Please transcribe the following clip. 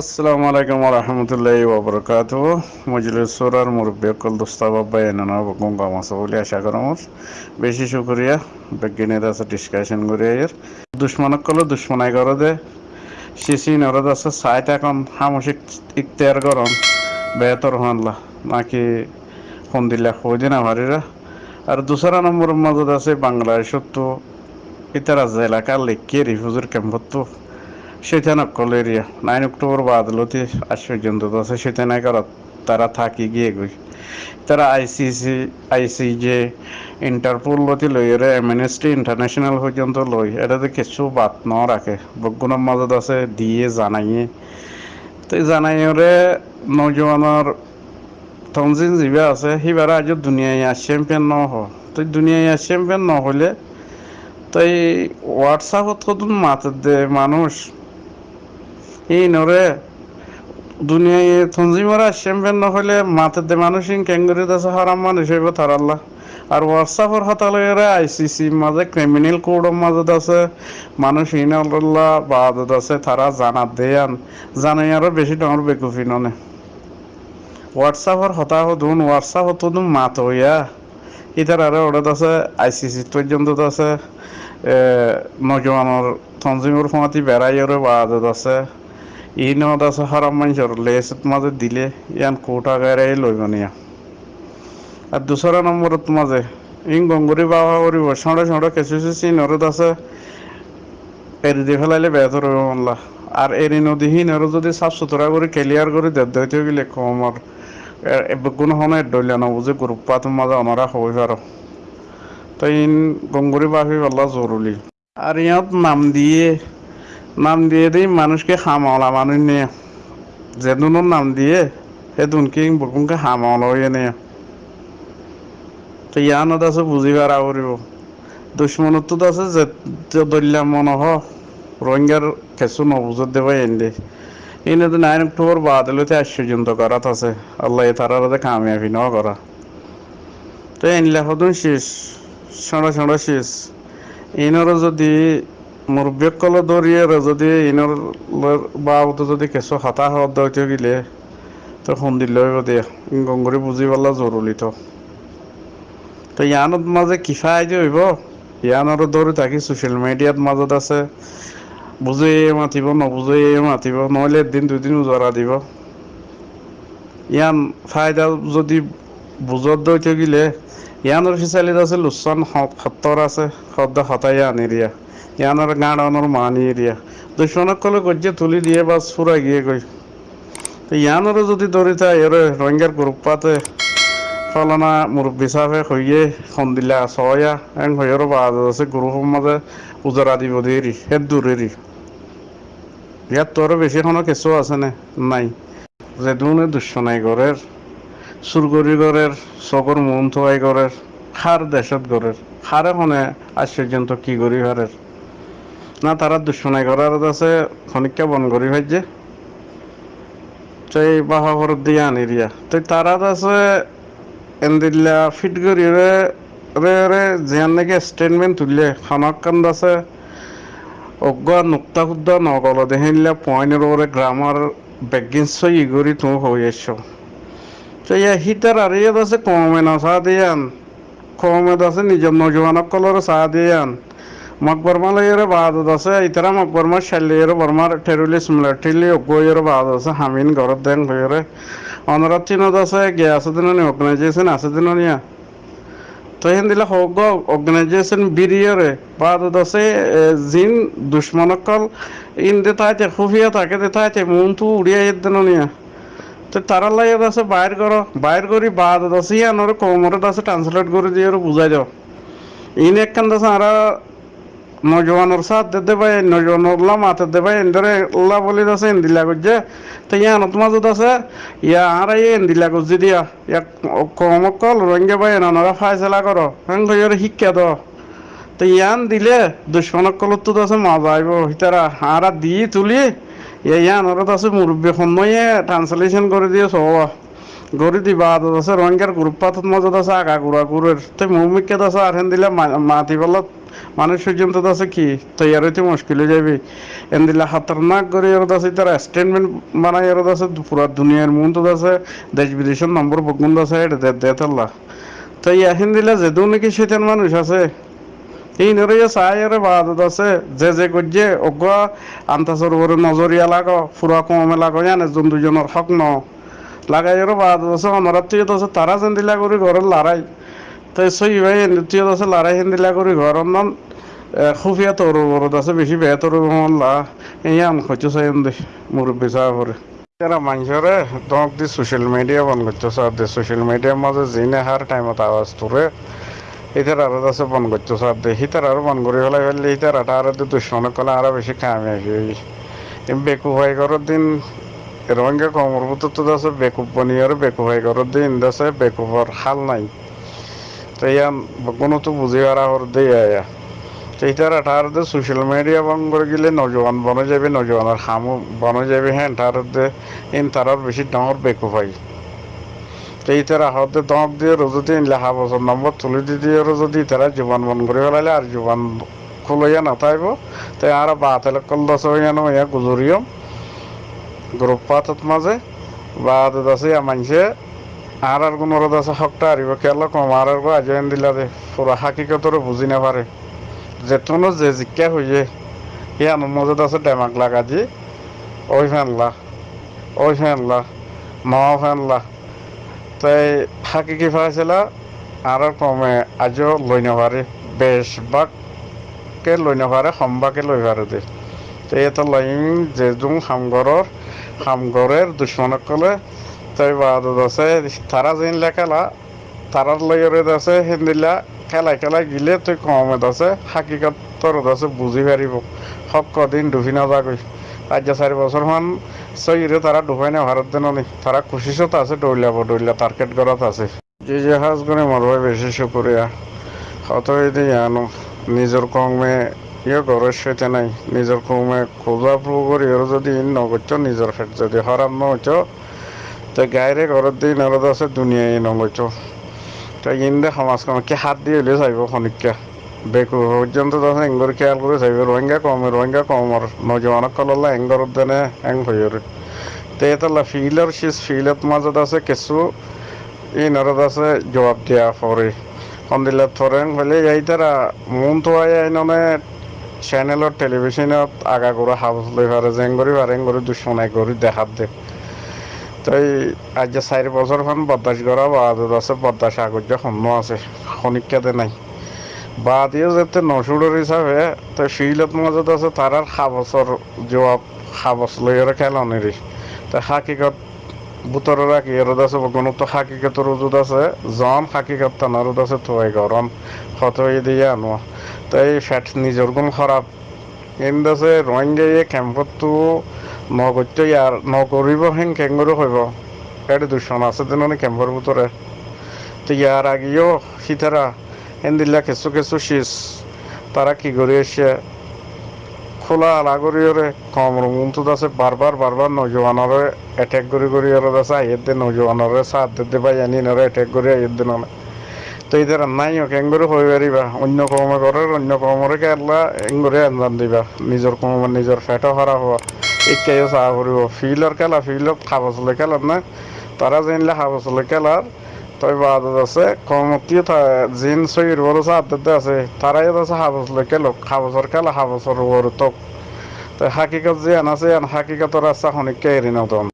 আসসালামু আলাইকুম রহমতুল্লাহ ওবরকাত মজলিস সুরার মুরব্বী কল দোস্তাবাব্বা এনানা গঙ্গা মাছ বলে আশা করমর বেশি শুক্রিয়া। বিজ্ঞানীর আছে ডিসকাশন করে এর। দুশ্মনক কলে দুশ্মনাই করে দে সিসি নরদ আছে সাইট এখন হামসিক ইখতিয়ার গরম বেহতর হনলা নাকি ফোন দিলে হই দিন আমারিরা আর দুসরা নম্বরের মজুদ আছে বাংলাদেশত তো ইতারা এলাকা লেখিয়ে রিফিউজির ক্যাম্পত তো সেখানে অকল এরিয়া নাইন অক্টোবর বাদলতি আজ পর্যন্ত আছে সেখানে করা তারা থাকি গিয়ে গই তারা আইসিসি আইসিজে ইন্টারপোল লতি লই এর এমএনএসটি ইন্টারন্যাশনাল পর্যন্ত লই। এটাতে কিছু বাদ ন রাখে। বগুণের মাজত আছে, দিয়ে জানাইয়ে। তো জানাইরে নজওয়ানের তঞ্জিন যিবা আছে সিবাৰ আজি দুনিয়াই চেম্পিয়ন ন হ। তো দুনিয়াই চেম্পিয়ন নহ'লে তাই হোয়াটসঅ্যাপত কতন মাতে দে মানুষ? এই নরে, দুনিয়ায় তঞ্জিমারা চ্যাম্পিয়ন নহলে মাতে দে মানুষ ইন ক্যাঙ্গুরি আছে হারাম মানুষ হইব তার আল্লাহ। আর হোয়াটসঅ্যাপের হতালয়েরা আইসিসি মাঝে ক্রিমিনাল কোডের মাঝে আছে, মানুষ ইনাল্লাহ বাদত আছে, তারা জানাত দেয়ান জানাই আরও বেশি ডর বেকুফি ননে হোয়াটসঅ্যাপের হতাহ দুন হোয়াটসঅ্যাপ তো মাত হইয়া। ইতার আরও ওটা আছে আইসিসি পর্যন্ত আছে নজওয়ানের তঞ্জিমর ফমাতি বেড়াই আরও বাদত আছে। ই নদ আছে হারাম মানুষের লেসত মাঝে দিলে ইয়ান কোটা গাড়াই লইব নিয়া আর দুসরা নম্বরত মাঝে ইং গঙ্গুরি বাবা করিব সঁড়ে সঁড়ে কেঁচু চেঁচি নরদ আছে এরি দিয়ে ফেলাইলে বেহতর হইব মনলা আর এরি নদী হিনরও যদি সাফ সুতরা করে ক্লিয়ার করে দেব দইতে গেলে কমর কোনো হনে ডইলে নবুঝে গ্রুপ পাতুর মাঝে অনারা হই পারো তো ইন গঙ্গুরি বাপি বলা জরুরি আর ইয়াত নাম দিয়ে নাম দিয়ে দিই, মানুষকে হামাওলা মানুষ নিয়ে। যেদুনোর নাম দিয়ে সেদুনকে বকুনকে হামাওলা হয়ে নিয়ে। তো ইয়ানত আছে, বুঝি পারা করিব। দুশ্মনত আছে, যে দল্যা মন হ, রোহিঙ্গার কিছু নবুজত দেবা এনে এনে তো নাইন অক্টোবর বাদলতে আশ্চর্যন্ত করাত আছে। আল্লাহ তারার কামিয়াবি ন করা। তো এনলা হদুন শেষ ছড়া ছড়া শেষ। ইনর যদি মুরব্বীকল দরিয়ে যদি ইনর বাবুতো যদি কিছু হতা হত দইতে গিলে তো সুন্দর লইব দিয়ে বুজি পালা জরুরি তো। তো ইয়ানত মাঝে কিফা আইডি হইব? ইয়ানৰ দৌৰি থাকি ছ'চিয়েল মিডিয়াত মাজত আছে। বুজে মাতিব নবুজে মাতিব নহ'লে এদিন দুদিন উজৰা দিব। ইয়ান ফাইদা যদি বুজত দৈ থাকিলে ইয়ানৰ ফিচালিত আছে লোচন সত্তৰ আছে সদ্য হতাই আনি দিয়া ইয়ানৰ গাঁৱৰ মানি দিয়া। ক'লে গজ্জে তুলি দিয়ে বা চুৰা গিয়ে গৈ। ইয়ানৰো যদি দৌৰিতা ইয়াৰে ৰঙিয়াৰ গ্ৰুপ পাতে ফলনা মুরব্বী সাহেব হইয়ে সন্দিলা ছয়া। এং হইয়ের বাদ আছে গ্রুপের মাঝে উজরা দিব দেরি হের দূরেরই ইয়াত তোর বেশি কোনো কিছু আছে না? নাই। যে দুনে দুশ্মনাই গড়ের সুরগরি গড়ের চকর মন থোয়াই গড়ের খার দেশত গড়ের খারে খনে আজ পর্যন্ত কি করি হারের না, তারা দুশ্মনাই করার আছে খনিকা বন করি ভাইছে সেই বাহা আনি দিয়া। তো তারা আছে, এন্দিল্লা ফিট করি রে রে রে যেন নাকি স্টেটমেন্ট তুললে খানাকান্দ আছে। অজ্ঞ, নুক্তা খুদ্দা, নগল দেহিলা পয়েন্টের ওরে গ্রামার বেগিন সই গরি তুমি হয়ে এসছো তো ইয়া হিটার আর ইয়াদ আছে, কমে না, চা দিয়ান। কমে আছে নিজের নজওয়ানক কলর চা দিয়ান। আছে ইতারা মকবরমা শালিয়ের বর্মার টেরোরিস্ট মিলিটারি অজ্ঞয়ের বাদ আছে হামিন ঘরত দেন হইরে অনরাত চিনত আছে গ্যাস দিন অর্গানাইজেশন বিরিয়রে বাদত আছে জিন দুশ্মনকল ইন দে তাইতে খুফিয়া থাকে দে তাইতে মন তু উড়িয়া দিন নিয়া তো তারা লাগে আছে বাইর করো বাইর করি বাদত আছে ইয়ানোর কোমরত আছে ট্রান্সলেট করে দিয়ে বুঝাই দাও ইন একখান আছে আর নজওয়ানোর সাথ দে ভাই নজওয়ানোর লা মাতে দে ভাই এন্দরে লা বলি আছে এন্দিলা গজ্জে তো ইয়ানত মাজত আছে, ইয়া আর এই এন্দিলা গজ্জি দিয়া, ইয়া কমকল রঙ্গে ভাই নানরা ফাইসলা করো হ্যাঁ শিক্ষা দ তো ইয়ান দিলে দুশ্মনকলত তো আছে মজা আইব হিতারা আরা দি তুলি ইয়ান ওরা আছে মুরব্বী সময়ে ট্রান্সলেশন করে দিয়ে সব গরি দি বাদ আছে রোহিঙ্গার গ্রুপ পাতত মজত আছে, আগা গুড়া গুড়ের। তো মুমিকে আছে আর দিলে মাতি বলত মানুষ পর্যন্ত আছে কি? তৈয়ার হইতে মুশকিল হয়ে যাবে। এন দিলে খাতরনাক করে এর আছে তার স্টেটমেন্ট বানাই এর আছে পুরা দুনিয়ার মন তো আছে, দেশ বিদেশের নম্বর বগুন আছে এটা দেতাল্লা তো ইয়াহিন দিলে যেদু নাকি সেতেন মানুষ আছে? এই নরে সায়ের বাদত আছে, যে যে গজ্জে অজ্ঞ আন্তাসর উপরে নজরিয়া লাগো ফুরা কমে লাগো জানে জন দুজনের হক ন। লাগাইয়েরও বাদত আছে অনরাত তুই আছে তারা যেন দিলা করি ঘরের লড়াই তো সই ভাই তুই আছে লড়াই হেন দিলা করি ঘরের নাম খুফিয়া তোর বরদ আছে বেশি বেয়া তোর মল্লা এই আন খরচ চাই দে মুরব্বী সাহাবরে এরা মানুষরে দক দি সোশ্যাল মিডিয়া বন করছ স্যার দে। সোশ্যাল মিডিয়ার মাঝে জিনে হার টাইমত আওয়াজ তোরে ইতার আরও আছে বন করছ স্যার দে। হিতার আরও বন করে ফেলাই ফেললে হিতার আটা আরও দুশ্মনে কলে আরও বেশি কামে বেকু ভাই করার দিন রোহিঙ্গা কমর ভিতর তো আছে বেকুব বনিয়ার বেকু ভাই করার দিন দাসে বেকুবর হাল নাই। তো ইয়ান কোনো তো বুঝি আর হর দিয়ে আয়া। আঠার দে সোশ্যাল মিডিয়া বন করে গেলে নজওয়ান বনে যাবে, নজওয়ানের খামু বনে যাবে হ্যাঁ তার দে, ইন তারার বেশি ডাঙর বেকু ভাই এইটার আহতে দমক দিয়ে যদি লেখা বছর নম্বর তুলি দি দিয়ে যদি তারা জীবন বন করে ফেলাইলে আর জীবন খুলইয়া না থাকব তাই আর বাত কল দশ হইয়ানো ইয়া গুজরিয়ম। গ্রুপ পাতত মাঝে বাদ আছে মানছে আর আর কোনো আছে হকটা আরিব কেল কম আর আর আজ দিলা দে, পুরা হাকিকতর বুঝি না পারে। যেতনো যে জিজ্ঞা হইয়ে ইয়ানোর মজত আছে ডেমাক লাগা দি, ওই ফেনলা ওই ফেনলা নয়া ফেনলা। তাই হাকিকি ফাইছিলা আর কমে আজও লই নাপারে বেশভাগকে লই নাপারে সম্ভাকে লই পারে দে। তো এটা লইম যে জুং হামগরর হামগরের দুশ্মনক কলে। তাই বাদত আছে, তারা যেন লেখালা, তারার লইরে আছে হিন্দিলা খেলাই খেলাই গিলে তুই কমত আছে হাকিকতর আছে বুঝি পারিব। হক কদিন ডুবি নাযাকৈ আজ চাৰি বছৰ মান চৈরে তারা ডুবাই না ভারত দেন নি। তারা খুশিসত আছে দৌড়লাব দৌড়লা টার্গেট করাত আছে। যে জাহাজ করে মরবাই বেশি শুকুরিয়া হত দিয়ে আনো নিজের কমে ইয়ে ঘরের সেতে নাই। নিজের কমে খোঁজা প্রু করি ওর যদি নগচ্ছ নিজের ফেট যদি হরাম নগচ্ছ তো গাইরে ঘরের দিয়ে নরদ আছে, দুনিয়ায় নগচ্ছ তো ইন্দে সমাজখনকে হাত দিয়ে হলে চাইব খনিকা বেকু পর্যন্ত তখন এঙ্গর খেয়াল করে চাইব রোহিঙ্গা কম, রোহিঙ্গা কমর নজওয়ানক কললা এঙ্গর দেনে এং হইরে তে এতলা ফিলার শেষ ফিলত মাজত আছে কিছু ই নরদ আছে, জবাব দিয়া পরে। সন্দিলে থরেং হলে এইতারা মন তো আয় আইননে চ্যানেলত টেলিভিশনত আগা করে হাউস লই পারে জেং করি পারে করে দুশ্মনাই করি দেখাত দে তাই আজ চাৰি বছৰ মান বদাস কৰা বাদত আছে বদাস আগত সন্ন আছে খনিকাতে নাই। বাদিও যাতে নসুরের হিসাবে তো শিলত মাজত আছে তারার সাবছর জবাব সাবছ লইয়ের খেলনেরই তো হাকিকত বুতর রাখি এরদ আছে কোনো তো হাকিকতর ওজুদ আছে জন হাকিকত তানারদ আছে তোয়াই গরম হত দিয়ে আনো তাই ফ্যাট নিজের গুণ খারাপ। কিন্তু আছে রোহিঙ্গা ইয়ে ক্যাম্পত তো নগত্য ইয়ার নকরিব হেন কেঙ্গরু হইব। এটা দূষণ আছে দিন ক্যাম্পর ভিতরে তো ইয়ার আগেও সীতারা হেন্দিল্লা কিছু কিছু শীষ তারা কি করে এসে খোলা আলাগরিয়রে কম রুমন্ত আছে বারবার বারবার নজওয়ানরে অ্যাটাক করে করে আছে আইয়ের দিন নজওয়ানরে সাথ দিতে পাই আনি নরে অ্যাটাক করে আইয়ের দিন তো এদের নাইও কেঙ্গরে হয়ে পারিবা অন্য কমে করে, অন্য কমরে কেরলা এঙ্গরে আঞ্জাম দিবা। নিজের কমে নিজের ফেটও হারা হওয়া। একাইও চাহ কৰিব ফিল্ডৰ খেলা ফিল্ডত খাবচলে খেলাত না। তারা জানলে খাবচলে খেলার তই বাদত আছে কমতি জিন সৈর বড় সাথে আছে। তারাই আছে হাবসলে খেলো হাবসর খেলা হাবসর বড় তক তো হাকিকত যে আন আছে আন হাকিকতর আছে খনিক এরি নতন